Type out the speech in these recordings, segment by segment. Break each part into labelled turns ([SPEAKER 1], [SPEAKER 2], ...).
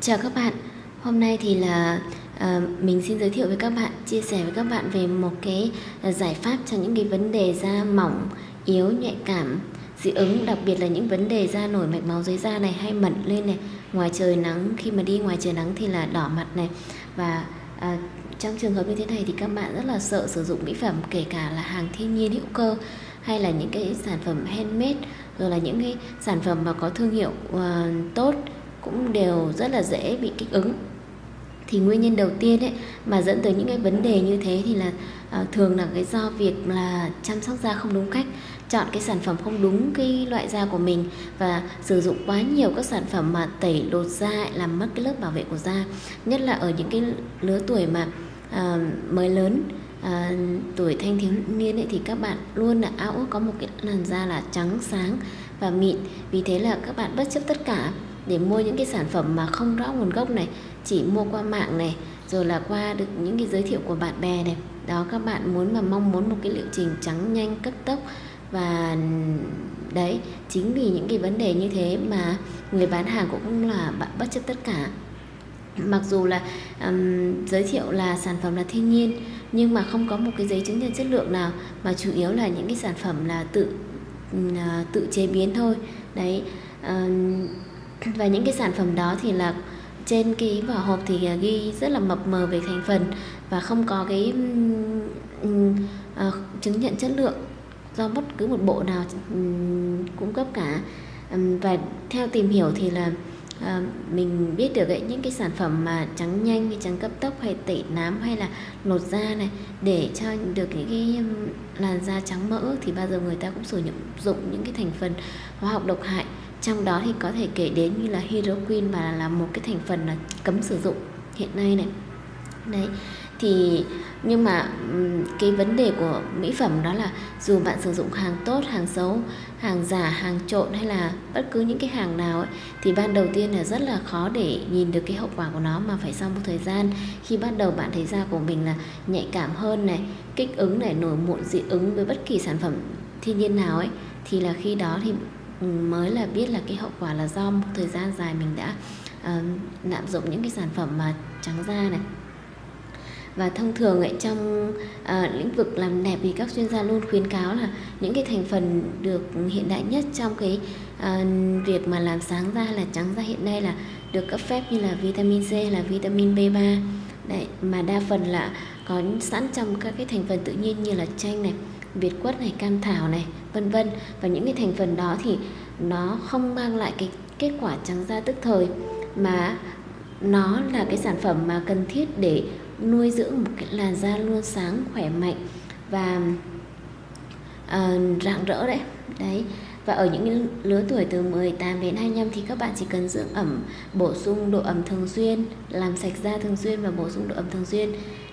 [SPEAKER 1] Chào các bạn, hôm nay thì là à, mình xin giới thiệu với các bạn, chia sẻ với các bạn về một cái ờ, giải pháp cho những cái vấn đề da mỏng, yếu, nhạy cảm, dị ứng, đặc biệt là những vấn đề da nổi mạch máu dưới da này hay mẩn lên này, ngoài trời nắng khi mà đi ngoài trời nắng thì là đỏ mặt này. Và à, trong trường hợp như thế này thì các bạn rất là sợ sử dụng mỹ phẩm kể cả là hàng thiên nhiên hữu cơ hay là những cái sản phẩm handmade rồi là những cái sản phẩm mà có thương hiệu uh, tốt cũng đều rất là dễ bị kích ứng. Thì nguyên nhân đầu tiên ấy mà dẫn tới những cái vấn đề như thế thì là à, thường là cái do việc là chăm sóc da không đúng cách chọn cái sản phẩm không đúng cái loại da của mình và sử dụng quá nhiều các sản phẩm mà tẩy lột da làm mất cái lớp bảo vệ của da. Nhất là ở những cái lứa tuổi mà à, mới lớn à, tuổi thanh thiếu niên ấy thì các bạn luôn là ao ước có một cái làn da là trắng sáng và mịn. Vì thế là các bạn bất chấp tất cả để mua những cái sản phẩm mà không rõ nguồn gốc này chỉ mua qua mạng này rồi là qua được những cái giới thiệu của bạn bè này. Đó các bạn muốn mà mong muốn một cái liệu trình trắng nhanh cấp tốc và đấy chính vì những cái vấn đề như thế mà người bán hàng cũng là bạn bất chấp tất cả. Mặc dù là um, giới thiệu là sản phẩm là thiên nhiên nhưng mà không có một cái giấy chứng nhận chất lượng nào mà chủ yếu là những cái sản phẩm là tự uh, tự chế biến thôi. Đấy um, và những cái sản phẩm đó thì là trên cái vỏ hộp thì à, ghi rất là mập mờ về thành phần và không có cái um, uh, chứng nhận chất lượng do bất cứ một bộ nào um, cung cấp cả. Um, và theo tìm hiểu thì là à, mình biết được ấy, những cái sản phẩm mà trắng nhanh hay trắng cấp tốc hay tẩy nám hay là lột da này để cho được những cái làn da trắng mỡ thì bao giờ người ta cũng sử dụng những cái thành phần hóa học độc hại trong đó thì có thể kể đến như là hydroquin và là một cái thành phần là cấm sử dụng hiện nay này. Đấy thì nhưng mà cái vấn đề của mỹ phẩm đó là dù bạn sử dụng hàng tốt hàng xấu hàng giả hàng trộn hay là bất cứ những cái hàng nào ấy, thì ban đầu tiên là rất là khó để nhìn được cái hậu quả của nó mà phải sau một thời gian khi bắt đầu bạn thấy da của mình là nhạy cảm hơn này kích ứng này nổi mụn dị ứng với bất kỳ sản phẩm thiên nhiên nào ấy thì là khi đó thì mới là biết là cái hậu quả là do một thời gian dài mình đã uh, lạm dụng những cái sản phẩm mà trắng da này. Và thông thường ấy trong uh, lĩnh vực làm đẹp thì các chuyên gia luôn khuyến cáo là những cái thành phần được hiện đại nhất trong cái uh, việc mà làm sáng da là trắng da hiện nay là được cấp phép như là vitamin C là vitamin B3 đấy mà đa phần là có sẵn trong các cái thành phần tự nhiên như là chanh này việt quất này cam thảo này vân vân. Và những cái thành phần đó thì nó không mang lại cái kết quả trắng da tức thời mà nó là cái sản phẩm mà cần thiết để nuôi dưỡng một cái làn da luôn sáng khỏe mạnh và uh, rạng rỡ đấy. Đấy. Và ở những lứa tuổi từ 18 đến 25 thì các bạn chỉ cần dưỡng ẩm bổ sung độ ẩm thường xuyên làm sạch da thường xuyên và bổ sung độ ẩm thường xuyên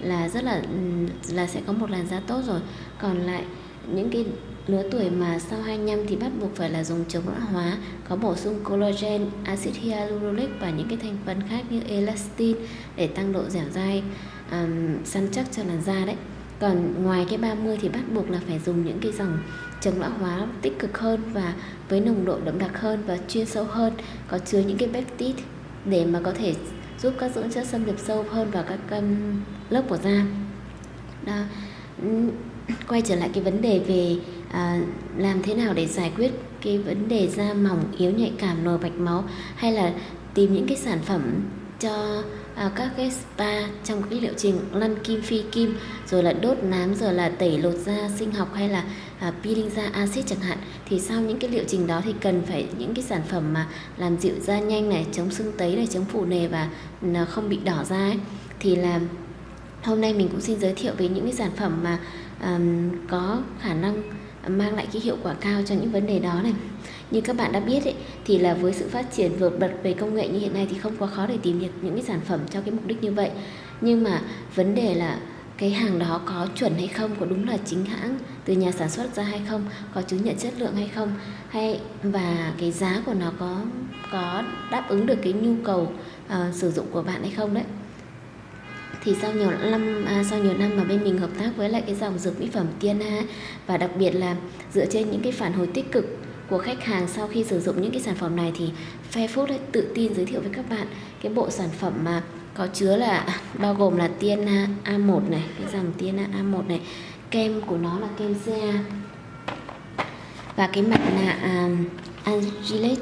[SPEAKER 1] là rất là ừ, là sẽ có một làn da tốt rồi. Còn lại những cái lứa tuổi mà sau 25 thì bắt buộc phải là dùng chống lão hóa có bổ sung collagen, axit hyaluronic và những cái thành phần khác như elastin để tăng độ dẻo dai um, săn chắc cho làn da đấy. Còn ngoài cái 30 thì bắt buộc là phải dùng những cái dòng chống lão hóa tích cực hơn và với nồng độ đậm đặc hơn và chuyên sâu hơn có chứa những cái peptide để mà có thể giúp các dưỡng chất xâm nhập sâu hơn vào các um, lớp của da. Đó. Quay trở lại cái vấn đề về à, làm thế nào để giải quyết cái vấn đề da mỏng yếu nhạy cảm nổi bạch máu hay là tìm những cái sản phẩm cho à, các cái spa trong cái liệu trình lăn kim phi kim rồi là đốt nám rồi là tẩy lột da sinh học hay là à, peeling da axit chẳng hạn thì sau những cái liệu trình đó thì cần phải những cái sản phẩm mà làm dịu da nhanh này chống sưng tấy này chống phủ nề và không bị đỏ da ấy. Thì là hôm nay mình cũng xin giới thiệu về những cái sản phẩm mà um, có khả năng mang lại cái hiệu quả cao cho những vấn đề đó này. Như các bạn đã biết ấy, thì là với sự phát triển vượt bật về công nghệ như hiện nay thì không quá khó để tìm được những cái sản phẩm cho cái mục đích như vậy. Nhưng mà vấn đề là cái hàng đó có chuẩn hay không có đúng là chính hãng từ nhà sản xuất ra hay không có chứng nhận chất lượng hay không hay và cái giá của nó có có đáp ứng được cái nhu cầu uh, sử dụng của bạn hay không đấy. Thì sau nhiều năm à, sau nhiều năm mà bên mình hợp tác với lại cái dòng dược mỹ phẩm Tiana và đặc biệt là dựa trên những cái phản hồi tích cực của khách hàng sau khi sử dụng những cái sản phẩm này thì Fairfood ấy tự tin giới thiệu với các bạn cái bộ sản phẩm mà có chứa là à, bao gồm là tiên à, A1 này cái dòng tiên à, A1 này. Kem của nó là kem CA và cái mặt nạ uh, Angelic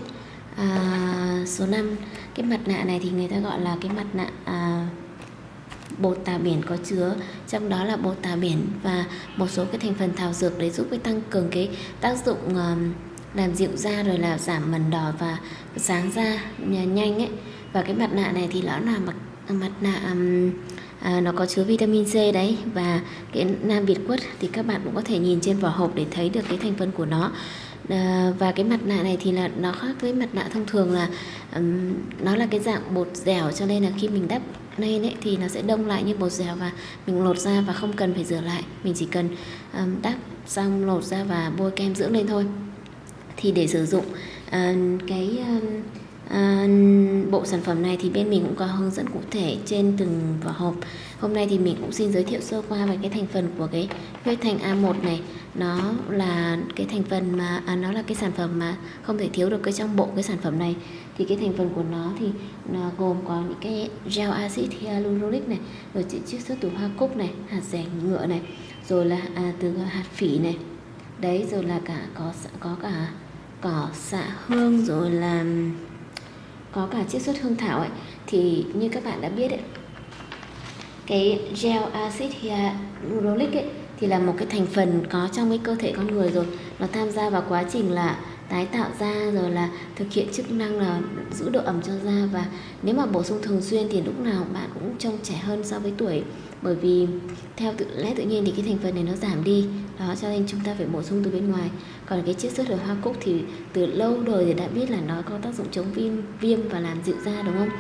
[SPEAKER 1] uh, số 5 cái mặt nạ này thì người ta gọi là cái mặt nạ uh, bột tà biển có chứa. Trong đó là bột tà biển và một số cái thành phần thảo dược để giúp cái tăng cường cái tác dụng uh, làm dịu da rồi là giảm mẩn đỏ và sáng da nhanh ấy. Và cái mặt nạ này thì nó là mặt Ờ, mặt nạ um, à, nó có chứa vitamin C đấy và cái nam việt quất thì các bạn cũng có thể nhìn trên vỏ hộp để thấy được cái thành phần của nó. À, và cái mặt nạ này thì là nó khác với mặt nạ thông thường là um, nó là cái dạng bột dẻo cho nên là khi mình đắp lên ấy thì nó sẽ đông lại như bột dẻo và mình lột ra và không cần phải rửa lại. Mình chỉ cần um, đắp xong lột ra và bôi kem dưỡng lên thôi. Thì để sử dụng uh, cái uh, À, bộ sản phẩm này thì bên mình cũng có hướng dẫn cụ thể trên từng vỏ hộp. Hôm nay thì mình cũng xin giới thiệu sơ qua về cái thành phần của cái huyết thanh A1 này. Nó là cái thành phần mà, à, nó là cái sản phẩm mà không thể thiếu được cái trong bộ cái sản phẩm này. Thì cái thành phần của nó thì nó gồm có những cái gel acid hyaluronic này Rồi chiết xuất từ hoa cúc này, hạt rẻ ngựa này Rồi là à, từ hạt phỉ này. Đấy rồi là cả có có cả cỏ xạ hương rồi là có cả chiết xuất hương thảo ấy, thì như các bạn đã biết ấy, cái gel acid hyaluronic ấy thì là một cái thành phần có trong cái cơ thể con người rồi. Nó tham gia vào quá trình là tái tạo da rồi là thực hiện chức năng là giữ độ ẩm cho da. Và nếu mà bổ sung thường xuyên thì lúc nào bạn cũng trông trẻ hơn so với tuổi. Bởi vì theo tự lẽ tự nhiên thì cái thành phần này nó giảm đi. Đó cho nên chúng ta phải bổ sung từ bên ngoài. Còn cái chiết xuất ở hoa cúc thì từ lâu đời thì đã biết là nó có tác dụng chống viêm viêm và làm dịu da đúng không?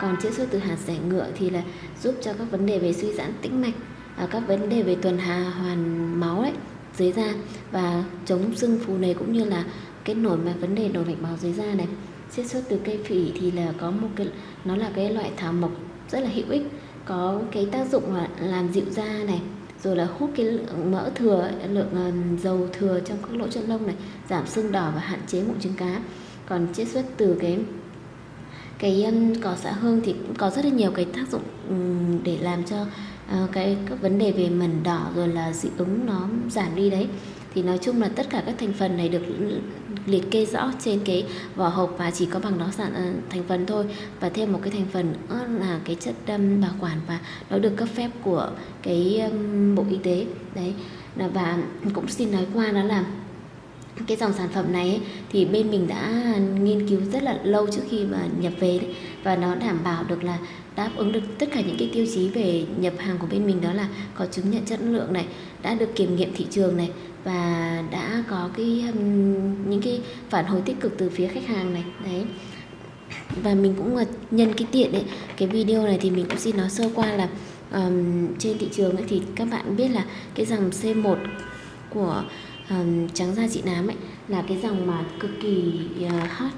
[SPEAKER 1] Còn chiết xuất từ hạt rẻ ngựa thì là giúp cho các vấn đề về suy giãn tĩnh mạch à, các vấn đề về tuần hà hoàn máu đấy dưới da. Và chống sưng phù này cũng như là cái nổi mà vấn đề nổi mạch máu dưới da này. Chiết xuất từ cây phỉ thì là có một cái, nó là cái loại thảo mộc rất là hữu ích, có cái tác dụng là làm dịu da này, rồi là hút cái lượng mỡ thừa, lượng ờ, dầu thừa trong các lỗ chân lông này, giảm sưng đỏ và hạn chế mụn trứng cá. Còn chiết xuất từ cái cái ờ, cỏ xạ hương thì cũng có rất là nhiều cái tác dụng để làm cho ờ, cái, các vấn đề về mẩn đỏ rồi là dị ứng nó giảm đi đấy thì nói chung là tất cả các thành phần này được liệt kê rõ trên cái vỏ hộp và chỉ có bằng đó sản ờ, thành phần thôi. Và thêm một cái thành phần nữa là cái chất um, bảo quản và nó được cấp phép của cái um, bộ y tế. Đấy. Và cũng xin nói qua đó là cái dòng sản phẩm này ấy, thì bên mình đã nghiên cứu rất là lâu trước khi mà nhập về đấy. Và nó đảm bảo được là đáp ứng được tất cả những cái tiêu chí về nhập hàng của bên mình đó là có chứng nhận chất lượng này đã được kiểm nghiệm thị trường này và đã có cái um, những cái phản hồi tích cực từ phía khách hàng này. Đấy. Và mình cũng ờ, nhân cái tiện đấy cái video này thì mình cũng xin nói sơ qua là um, trên thị trường ấy thì các bạn biết là cái dòng C1 của um, trắng da chị nám ấy là cái dòng mà cực kỳ uh, hot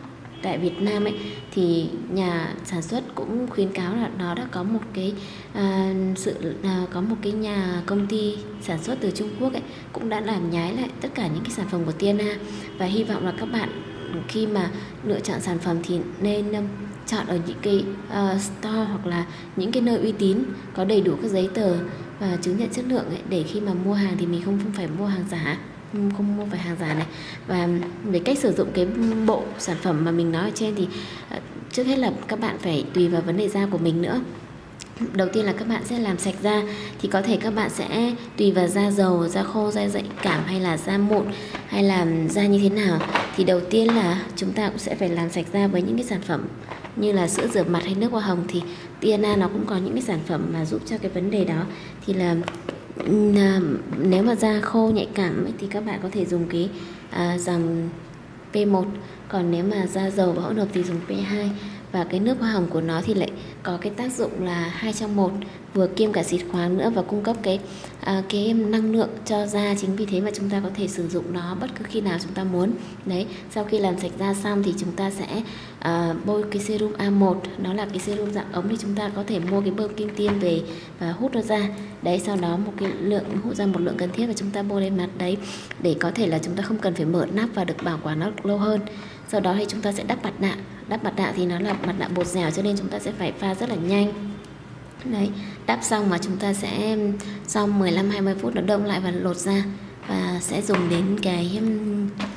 [SPEAKER 1] tại Việt Nam ấy. Thì nhà sản xuất cũng khuyến cáo là nó đã có một cái uh, sự uh, có một cái nhà công ty sản xuất từ Trung Quốc ấy cũng đã làm nhái lại tất cả những cái sản phẩm của Tiana và hy vọng là các bạn khi mà lựa chọn sản phẩm thì nên um, chọn ở những cái uh, store hoặc là những cái nơi uy tín có đầy đủ các giấy tờ và chứng nhận chất lượng ấy, để khi mà mua hàng thì mình không phải mua hàng giả không mua phải hàng giả này. Và về cách sử dụng cái bộ sản phẩm mà mình nói ở trên thì ờ, trước hết là các bạn phải tùy vào vấn đề da của mình nữa. Đầu tiên là các bạn sẽ làm sạch da thì có thể các bạn sẽ tùy vào da dầu, da khô, da dạy cảm hay là da mụn hay là da như thế nào. Thì đầu tiên là chúng ta cũng sẽ phải làm sạch da với những cái sản phẩm như là sữa rửa mặt hay nước hoa hồng thì Tiana nó cũng có những cái sản phẩm mà giúp cho cái vấn đề đó. Thì là À, nếu mà da khô nhạy cảm ấy, thì các bạn có thể dùng cái à, dòng P1 còn nếu mà da dầu và hỗn hợp thì dùng P2 và cái nước hoa hồng của nó thì lại có cái tác dụng là hai trong một vừa kiêm cả xịt khoáng nữa và cung cấp cái à, cái năng lượng cho da. Chính vì thế mà chúng ta có thể sử dụng nó bất cứ khi nào chúng ta muốn. Đấy sau khi làm sạch da xong thì chúng ta sẽ à, bôi cái serum A1 nó là cái serum dạng ống thì chúng ta có thể mua cái bơm kim tiêm về và hút nó ra. Đấy sau đó một cái lượng hút ra một lượng cần thiết và chúng ta bôi lên mặt. Đấy để có thể là chúng ta không cần phải mở nắp và được bảo quản nó lâu hơn sau đó thì chúng ta sẽ đắp mặt nạ. Đắp mặt nạ thì nó là mặt nạ bột dẻo cho nên chúng ta sẽ phải pha rất là nhanh. Đấy đắp xong mà chúng ta sẽ sau 15 20 phút nó đông lại và lột ra và sẽ dùng đến cái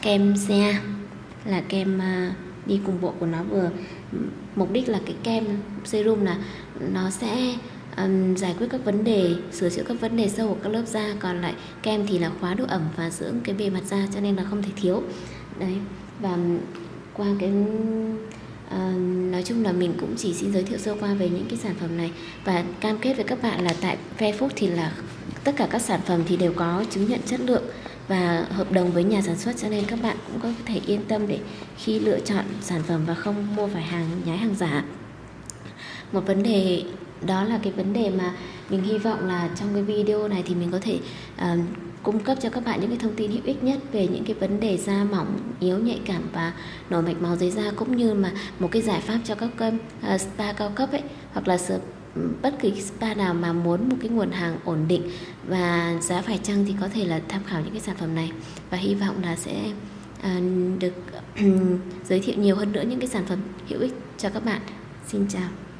[SPEAKER 1] kem xe là kem à, đi cùng bộ của nó vừa. Mục đích là cái kem serum là nó sẽ um, giải quyết các vấn đề sửa chữa các vấn đề sâu của các lớp da. Còn lại kem thì là khóa độ ẩm và dưỡng cái bề mặt da cho nên là không thể thiếu. Đấy và qua cái À, nói chung là mình cũng chỉ xin giới thiệu sơ qua về những cái sản phẩm này. Và cam kết với các bạn là tại Fairfood thì là tất cả các sản phẩm thì đều có chứng nhận chất lượng và hợp đồng với nhà sản xuất cho nên các bạn cũng có thể yên tâm để khi lựa chọn sản phẩm và không mua phải hàng nhái hàng giả. Một vấn đề đó là cái vấn đề mà mình hy vọng là trong cái video này thì mình có thể uh, cung cấp cho các bạn những cái thông tin hữu ích nhất về những cái vấn đề da mỏng, yếu, nhạy cảm và nổi mạch máu dưới da cũng như mà một cái giải pháp cho các uh, spa cao cấp ấy hoặc là bất kỳ spa nào mà muốn một cái nguồn hàng ổn định và giá phải chăng thì có thể là tham khảo những cái sản phẩm này và hy vọng là sẽ uh, được ừ, giới thiệu nhiều hơn nữa những cái sản phẩm hữu ích cho các bạn. Xin chào.